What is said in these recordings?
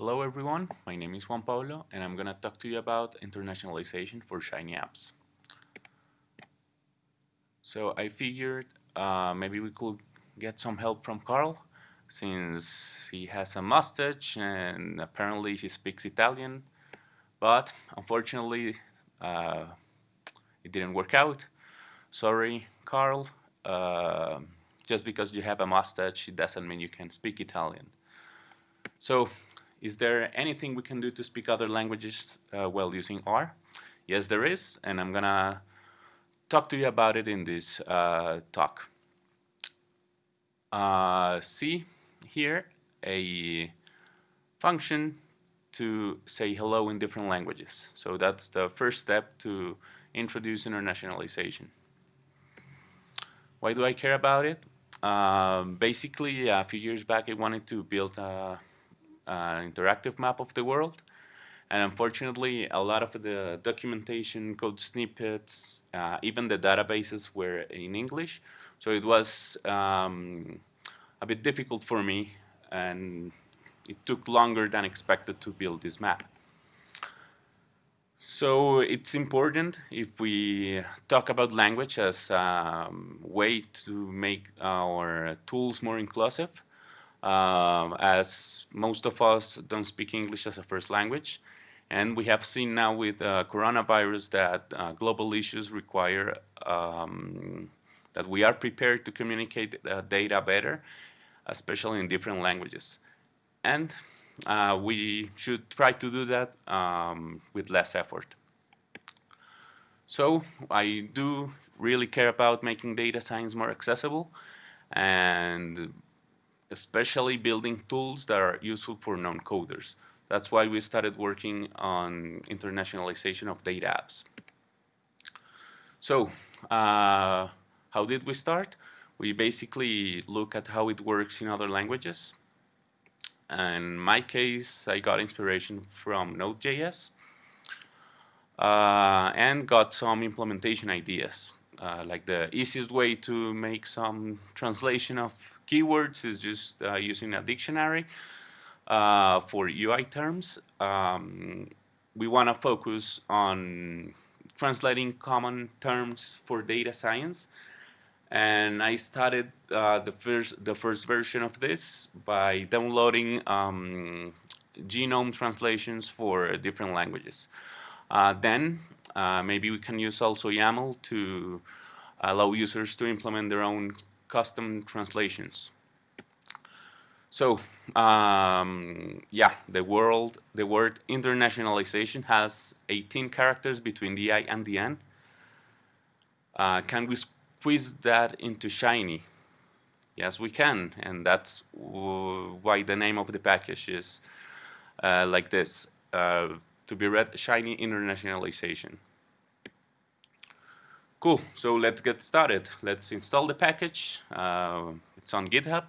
Hello everyone, my name is Juan Pablo and I'm gonna talk to you about internationalization for Shiny apps. So I figured uh, maybe we could get some help from Carl since he has a mustache and apparently he speaks Italian but unfortunately uh, it didn't work out. Sorry Carl, uh, just because you have a mustache it doesn't mean you can speak Italian. So is there anything we can do to speak other languages uh, while using R? Yes, there is, and I'm gonna talk to you about it in this uh, talk. Uh, see here a function to say hello in different languages. So that's the first step to introduce internationalization. Why do I care about it? Um, basically, a few years back, I wanted to build a, an interactive map of the world. And unfortunately, a lot of the documentation, code snippets, uh, even the databases were in English. So it was um, a bit difficult for me, and it took longer than expected to build this map. So it's important if we talk about language as a way to make our tools more inclusive, um, as most of us don't speak English as a first language. And we have seen now with uh, coronavirus that uh, global issues require um, that we are prepared to communicate uh, data better, especially in different languages. And uh, we should try to do that um, with less effort. So I do really care about making data science more accessible and especially building tools that are useful for non-coders. That's why we started working on internationalization of data apps. So, uh, how did we start? We basically look at how it works in other languages. In my case, I got inspiration from Node.js uh, and got some implementation ideas. Uh, like the easiest way to make some translation of keywords is just uh, using a dictionary uh, for UI terms. Um, we want to focus on translating common terms for data science. And I started uh, the first the first version of this by downloading um, GNOME translations for different languages. Uh, then uh, maybe we can use also YAML to allow users to implement their own custom translations. So um, yeah, the world, the word internationalization has 18 characters between the I and the N. Uh, can we squeeze that into Shiny? Yes, we can, and that's why the name of the package is uh, like this, uh, to be read Shiny Internationalization. Cool, so let's get started. Let's install the package. Uh, it's on GitHub.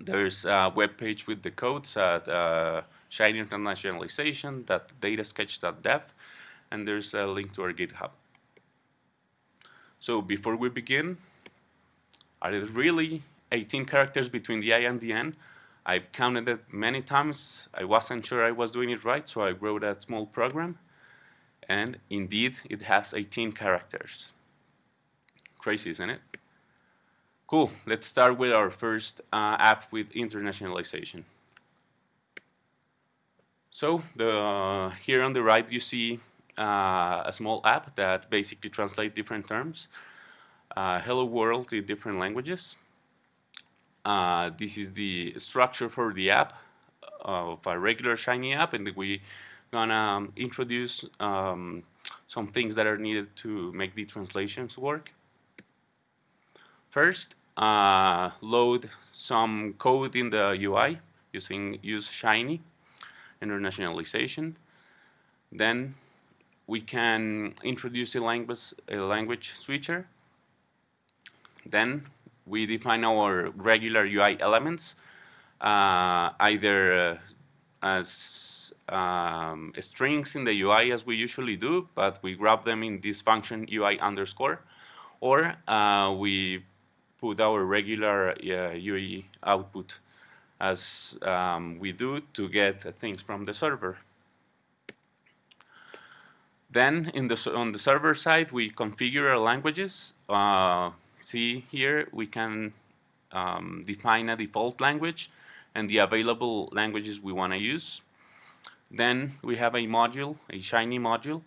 There's a web page with the codes at uh, Internationalization.datasketch.dev and there's a link to our GitHub. So before we begin, are there really 18 characters between the I and the N? I've counted it many times. I wasn't sure I was doing it right, so I wrote a small program and indeed it has 18 characters. Crazy, isn't it? Cool, let's start with our first uh, app with internationalization. So the, uh, here on the right you see uh, a small app that basically translates different terms. Uh, hello world in different languages. Uh, this is the structure for the app of a regular Shiny app and we gonna um, introduce um, some things that are needed to make the translations work. First, uh, load some code in the UI using use Shiny internationalization. Then we can introduce a language, a language switcher. Then we define our regular UI elements, uh, either uh, as um, strings in the UI as we usually do, but we grab them in this function UI underscore, or uh, we put our regular uh, UI output as um, we do to get things from the server. Then in the, on the server side, we configure our languages. Uh, see here, we can um, define a default language and the available languages we want to use. Then we have a module, a Shiny module,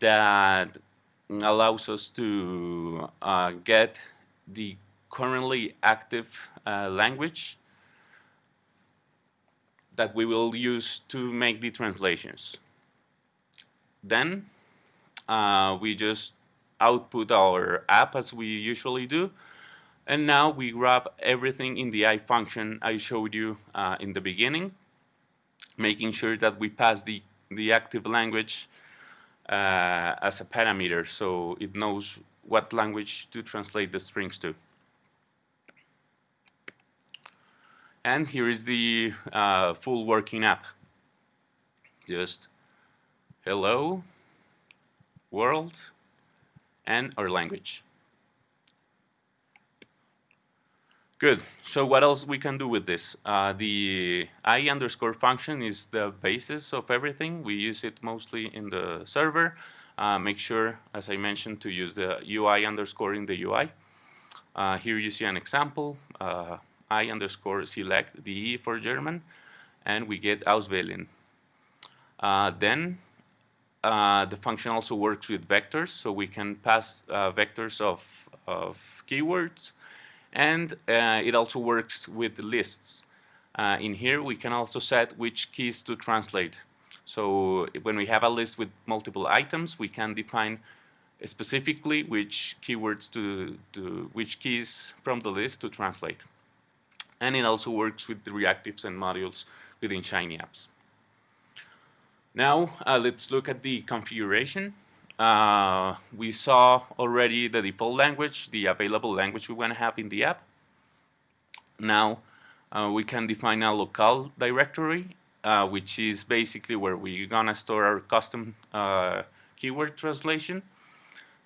that allows us to uh, get the currently active uh, language that we will use to make the translations. Then uh, we just output our app as we usually do. And now we grab everything in the I function I showed you uh, in the beginning, making sure that we pass the, the active language uh, as a parameter so it knows what language to translate the strings to. And here is the uh, full working app. Just hello, world, and our language. Good. So what else we can do with this? Uh, the i underscore function is the basis of everything. We use it mostly in the server. Uh, make sure, as I mentioned, to use the UI underscore in the UI. Uh, here you see an example. Uh, I underscore select the E for German, and we get auswählen. Uh, then uh, the function also works with vectors, so we can pass vectors of, of keywords, and uh, it also works with lists. Uh, in here, we can also set which keys to translate. So when we have a list with multiple items, we can define specifically which keywords to, to which keys from the list to translate and it also works with the reactives and modules within Shiny apps. Now uh, let's look at the configuration. Uh, we saw already the default language, the available language we want to have in the app. Now uh, we can define a local directory, uh, which is basically where we're gonna store our custom uh, keyword translation.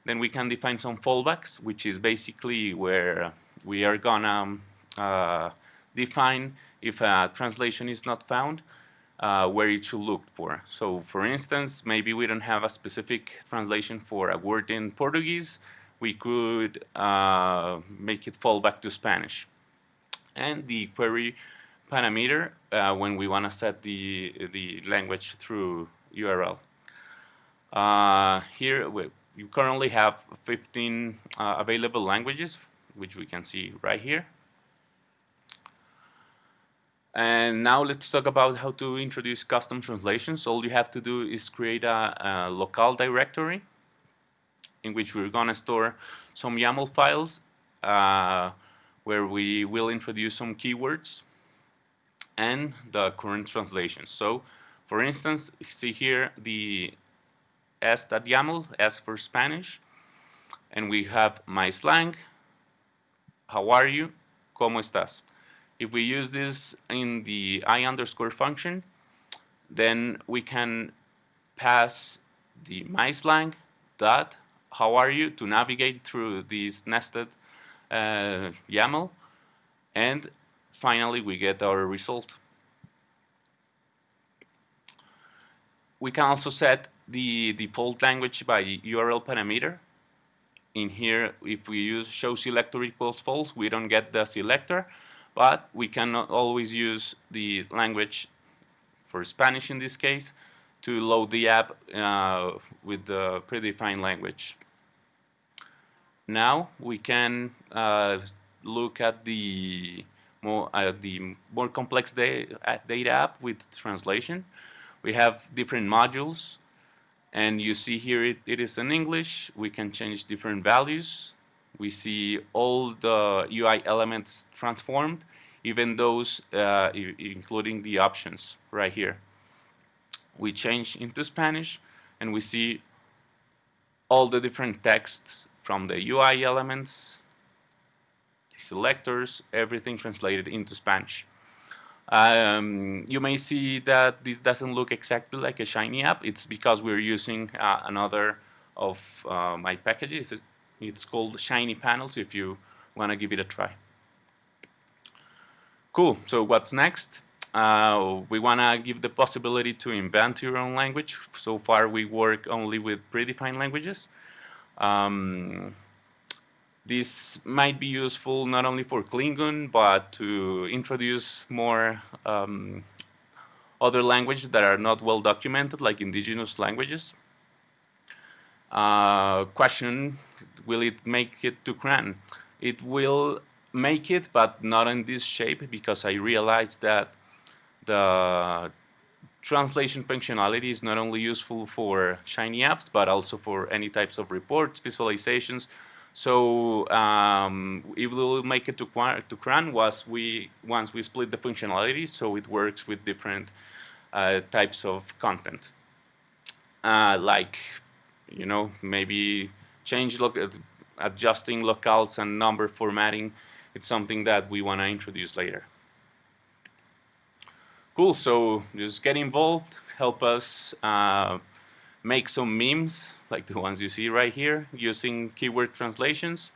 Then we can define some fallbacks, which is basically where we are gonna uh, define if a translation is not found, uh, where it should look for. So for instance, maybe we don't have a specific translation for a word in Portuguese, we could uh, make it fall back to Spanish. And the query parameter uh, when we want to set the, the language through URL. Uh, here we, you currently have 15 uh, available languages, which we can see right here. And now let's talk about how to introduce custom translations. All you have to do is create a, a local directory in which we're going to store some YAML files uh, where we will introduce some keywords and the current translations. So, for instance, see here the s.yaml, S for Spanish, and we have my slang, how are you, ¿cómo estás? If we use this in the i underscore function, then we can pass the myslang dot how are you to navigate through this nested uh, YAML and finally we get our result. We can also set the default language by URL parameter. In here, if we use show selector equals false, we don't get the selector, but we cannot always use the language for Spanish in this case to load the app uh, with the predefined language. Now we can uh, look at the more uh, the more complex da uh, data app with translation. We have different modules, and you see here it, it is in English. We can change different values we see all the UI elements transformed, even those uh, including the options right here. We change into Spanish and we see all the different texts from the UI elements, the selectors, everything translated into Spanish. Um, you may see that this doesn't look exactly like a Shiny app. It's because we're using uh, another of uh, my packages. It's called Shiny Panels if you want to give it a try. Cool. So what's next? Uh, we want to give the possibility to invent your own language. So far, we work only with predefined languages. Um, this might be useful not only for Klingon, but to introduce more um, other languages that are not well documented, like indigenous languages. Uh, question, will it make it to CRAN? It will make it, but not in this shape, because I realized that the translation functionality is not only useful for Shiny apps, but also for any types of reports, visualizations, so um, it will make it to, to CRAN once we, once we split the functionality so it works with different uh, types of content. Uh, like, you know, maybe change look adjusting locales and number formatting. It's something that we want to introduce later. Cool, so just get involved, help us uh, make some memes like the ones you see right here using keyword translations.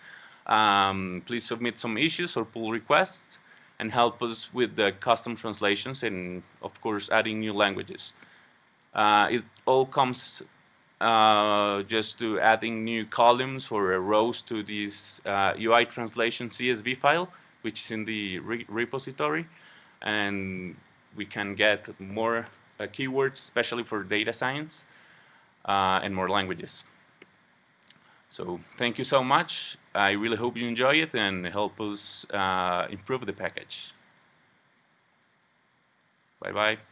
Um, please submit some issues or pull requests and help us with the custom translations and of course adding new languages. Uh, it all comes uh, just to adding new columns or rows to this uh, UI translation CSV file which is in the re repository and we can get more uh, keywords especially for data science uh, and more languages. So thank you so much. I really hope you enjoy it and help us uh, improve the package. Bye-bye.